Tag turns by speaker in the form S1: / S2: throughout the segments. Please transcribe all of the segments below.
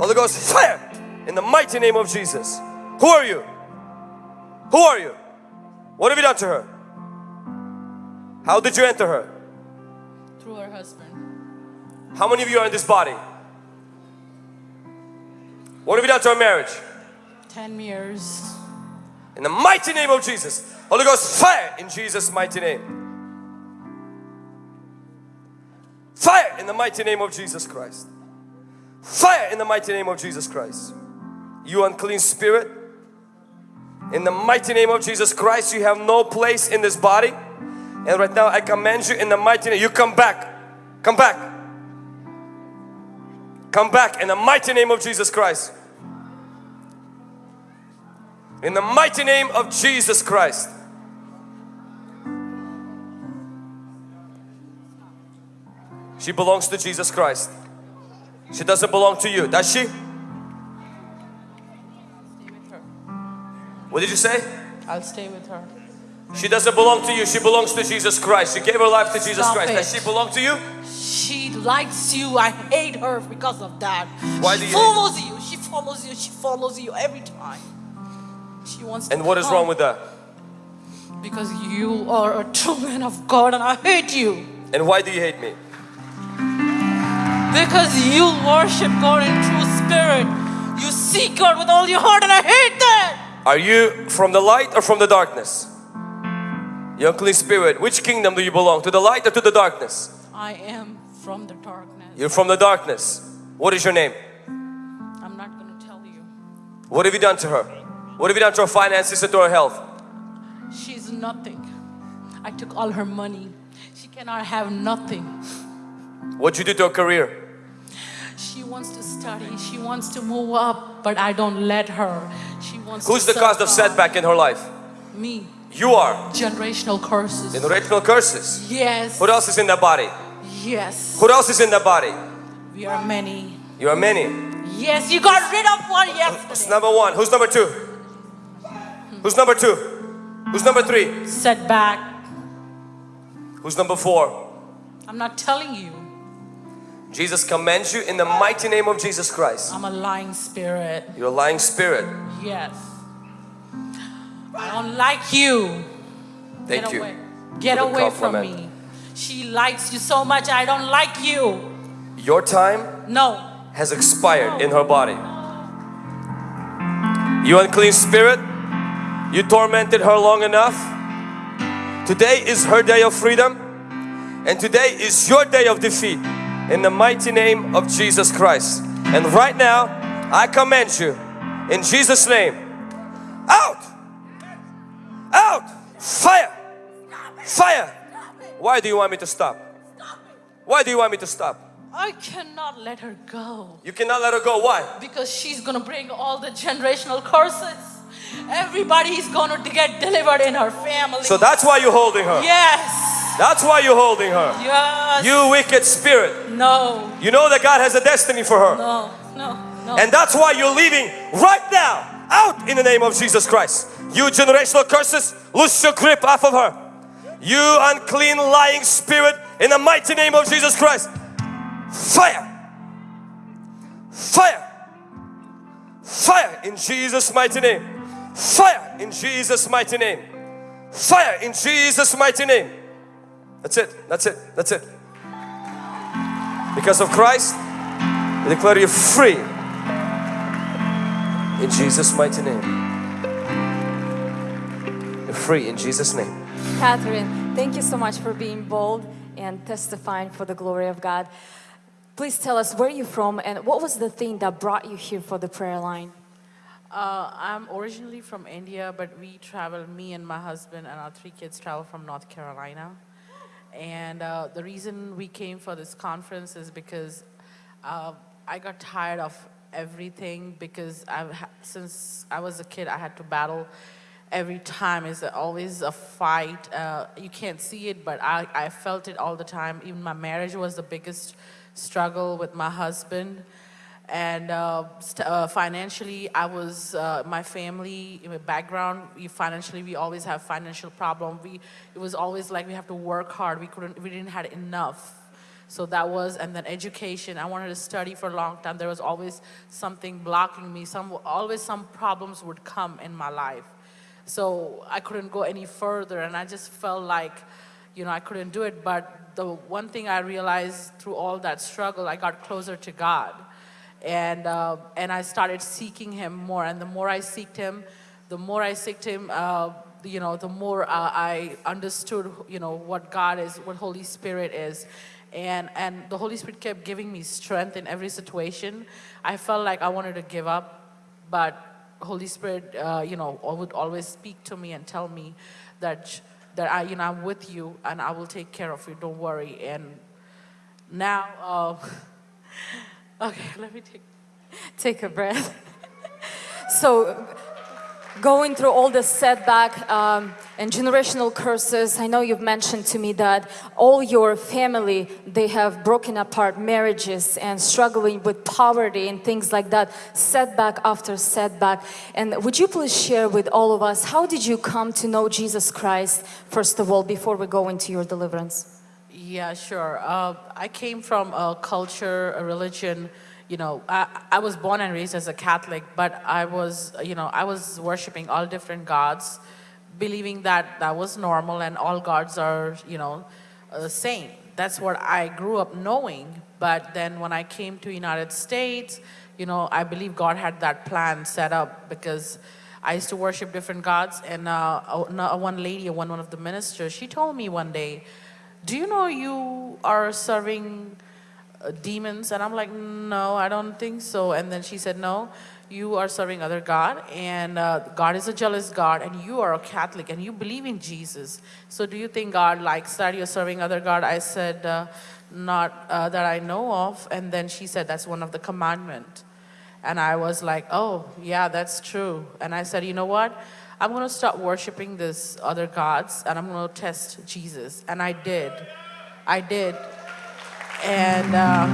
S1: Holy Ghost, fire in the mighty name of Jesus. Who are you? Who are you? What have you done to her? How did you enter her?
S2: Through her husband.
S1: How many of you are in this body? What have you done to our marriage?
S2: 10 years.
S1: In the mighty name of Jesus. Holy Ghost, fire in Jesus' mighty name. Fire in the mighty name of Jesus Christ. Fire in the mighty name of Jesus Christ. You unclean spirit. In the mighty name of Jesus Christ, you have no place in this body. And right now I command you in the mighty name, you come back. Come back. Come back in the mighty name of Jesus Christ. In the mighty name of Jesus Christ. She belongs to Jesus Christ. She doesn't belong to you, does she?
S2: Stay with her.
S1: What did you say?
S2: I'll stay with her.
S1: She doesn't belong to you, she belongs to Jesus Christ. She gave her life to Jesus
S2: Stop
S1: Christ.
S2: it.
S1: Does she belong to you?
S2: She likes you. I hate her because of that.
S1: Why
S2: she
S1: do you
S2: follows you. She follows you. She follows you every time. She wants to
S1: And what is
S2: come
S1: wrong with that?
S2: Because you are a true man of God and I hate you.
S1: And why do you hate me?
S2: Because you worship God in true spirit. You seek God with all your heart and I hate that.
S1: Are you from the light or from the darkness? You unclean spirit, which kingdom do you belong? To the light or to the darkness?
S2: I am from the darkness.
S1: You're from the darkness. What is your name?
S2: I'm not going to tell you.
S1: What have you done to her? What have you done to her finances and to her health?
S2: She's nothing. I took all her money. She cannot have nothing.
S1: What you do to her career?
S2: She wants to study. She wants to move up, but I don't let her. She wants
S1: Who's the cause of setback in her life?
S2: Me.
S1: You are.
S2: Generational curses.
S1: Generational curses.
S2: Yes.
S1: Who else is in that body?
S2: Yes.
S1: Who else is in that body?
S2: We are many.
S1: You are many.
S2: Yes, you got rid of one
S1: Who's
S2: yesterday.
S1: number one? Who's number two? Who's number two? Who's number three?
S2: Setback.
S1: Who's number four?
S2: I'm not telling you.
S1: Jesus commands you in the mighty name of Jesus Christ.
S2: I'm a lying spirit.
S1: You're a lying spirit.
S2: Yes. I don't like you.
S1: Thank
S2: Get
S1: you.
S2: away. Get away from me. She likes you so much. I don't like you.
S1: Your time
S2: No.
S1: has expired in her body. You unclean spirit, you tormented her long enough. Today is her day of freedom and today is your day of defeat in the mighty name of Jesus Christ. And right now, I command you in Jesus' name, out, out, fire, fire. Why do you want me to stop? Why do you want me to stop?
S2: I cannot let her go
S1: You cannot let her go. Why?
S2: because she's gonna bring all the generational curses. Everybody is gonna get delivered in her family.
S1: So that's why you're holding her.
S2: yes,
S1: That's why you're holding her.
S2: yes.
S1: You wicked spirit.
S2: No,
S1: You know that God has a destiny for her.
S2: no, no, no.
S1: And that's why you're leaving right now. Out in the name of Jesus Christ. You generational curses, loose your grip off of her. You unclean lying spirit in the mighty name of Jesus Christ. Fire. Fire. Fire in Jesus mighty name. Fire in Jesus mighty name. Fire in Jesus mighty name. That's it. That's it. That's it. Because of Christ, we declare you free. In Jesus' mighty name. You're free in Jesus' name.
S3: Catherine, thank you so much for being bold and testifying for the glory of God. Please tell us where you're from and what was the thing that brought you here for the prayer line?
S4: Uh, I'm originally from India, but we travel, me and my husband and our three kids travel from North Carolina. And uh, the reason we came for this conference is because uh, I got tired of everything because I've since I was a kid, I had to battle every time. It's always a fight. Uh, you can't see it, but I, I felt it all the time. Even my marriage was the biggest struggle with my husband and uh, uh, financially i was uh, my family my background we financially we always have financial problem we it was always like we have to work hard we couldn't we didn't had enough So that was, and then education. I wanted to study for a long time. There was always something blocking me. Some, always some problems would come in my life. So I couldn't go any further, and I just felt like, you know, I couldn't do it. But the one thing I realized through all that struggle, I got closer to God. And, uh, and I started seeking Him more. And the more I seeked Him, the more I seeked Him, uh, you know, the more uh, I understood, you know, what God is, what Holy Spirit is. And, and the Holy Spirit kept giving me strength in every situation. I felt like I wanted to give up, but Holy Spirit, uh, you know, would always speak to me and tell me that, that I, you know, I'm with you and I will take care of you, don't worry. And now, uh, okay, let me take.
S3: Take a breath. so, going through all the setback um, and generational curses i know you've mentioned to me that all your family they have broken apart marriages and struggling with poverty and things like that setback after setback and would you please share with all of us how did you come to know jesus christ first of all before we go into your deliverance
S4: yeah sure uh, i came from a culture a religion you know, I, I was born and raised as a Catholic, but I was, you know, I was worshiping all different gods, believing that that was normal and all gods are, you know, the uh, same. That's what I grew up knowing. But then when I came to United States, you know, I believe God had that plan set up because I used to worship different gods. And uh, one lady, one, one of the ministers, she told me one day, do you know you are serving uh, demons? And I'm like, no, I don't think so. And then she said, no, you are serving other God and uh, God is a jealous God and you are a Catholic and you believe in Jesus. So do you think God likes that you're serving other God? I said, uh, not uh, that I know of. And then she said, that's one of the commandment. And I was like, oh, yeah, that's true. And I said, you know what? I'm going to start worshiping this other gods and I'm going to test Jesus. And I did. I did. And uh,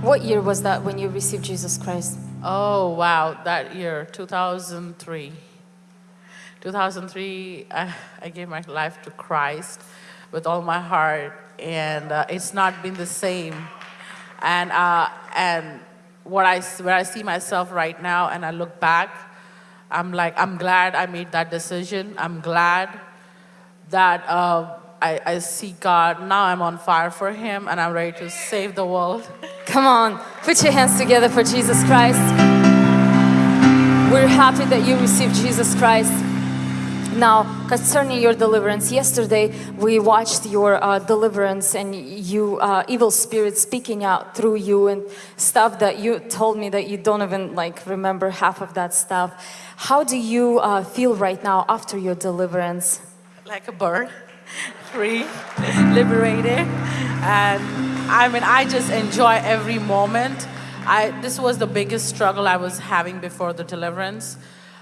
S3: what year was that when you received Jesus Christ?
S4: Oh, wow, that year, 2003. 2003, I, I gave my life to Christ with all my heart, and uh, it's not been the same. And, uh, and what I, where I see myself right now, and I look back, I'm like, I'm glad I made that decision. I'm glad that uh, I, I see God. Now I'm on fire for Him and I'm ready to save the world.
S3: Come on, put your hands together for Jesus Christ. We're happy that you received Jesus Christ. Now, concerning your deliverance, yesterday we watched your uh, deliverance and you, uh, evil spirits speaking out through you and stuff that you told me that you don't even like remember half of that stuff. How do you uh, feel right now after your deliverance?
S4: like a bird, free, liberated. And I mean, I just enjoy every moment. I, this was the biggest struggle I was having before the deliverance.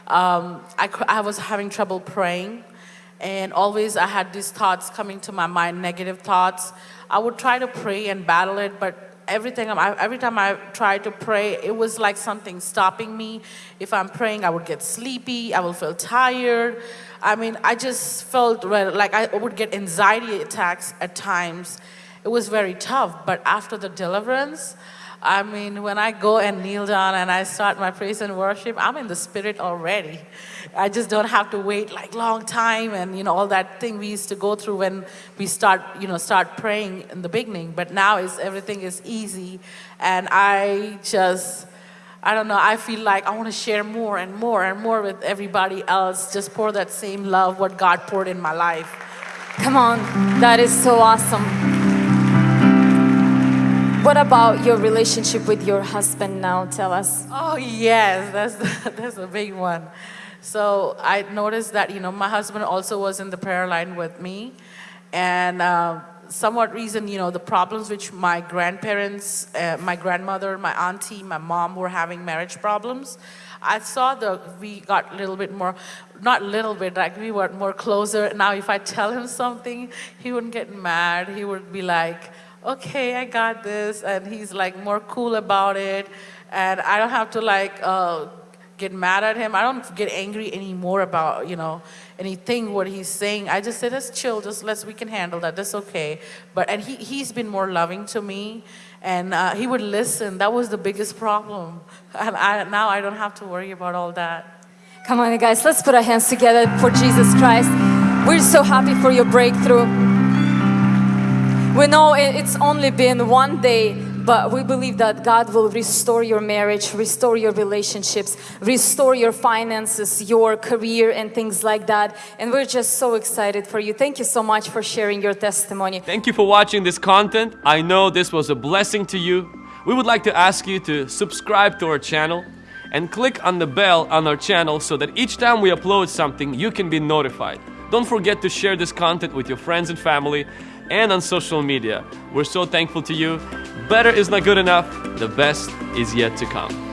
S4: Um, I, I was having trouble praying and always I had these thoughts coming to my mind, negative thoughts. I would try to pray and battle it, but everything, every time I tried to pray, it was like something stopping me. If I'm praying, I would get sleepy, I would feel tired. I mean, I just felt like I would get anxiety attacks at times. It was very tough, but after the deliverance, I mean, when I go and kneel down and I start my praise and worship, I'm in the spirit already. I just don't have to wait like long time and you know all that thing we used to go through when we start you know start praying in the beginning. But now is everything is easy, and I just I don't know. I feel like I want to share more and more and more with everybody else. Just pour that same love what God poured in my life.
S3: Come on, that is so awesome. What about your relationship with your husband now? Tell us.
S4: Oh yes, that's that's a big one. So I noticed that you know my husband also was in the prayer line with me, and. Uh, somewhat reason, you know, the problems which my grandparents, uh, my grandmother, my auntie, my mom were having marriage problems. I saw the, we got a little bit more, not little bit, like we were more closer. Now if I tell him something, he wouldn't get mad. He would be like, okay, I got this. And he's like more cool about it. And I don't have to like, uh, get mad at him. I don't get angry anymore about, you know, anything what he's saying. I just say, let's chill, just let's, we can handle that, that's okay. But, and he, he's been more loving to me and uh, he would listen. That was the biggest problem. And I, now I don't have to worry about all that.
S3: Come on, guys, let's put our hands together for Jesus Christ. We're so happy for your breakthrough. We know it's only been one day, but we believe that God will restore your marriage, restore your relationships, restore your finances, your career, and things like that. And we're just so excited for you. Thank you so much for sharing your testimony.
S1: Thank you for watching this content. I know this was a blessing to you. We would like to ask you to subscribe to our channel and click on the bell on our channel so that each time we upload something, you can be notified. Don't forget to share this content with your friends and family and on social media. We're so thankful to you. Better is not good enough, the best is yet to come.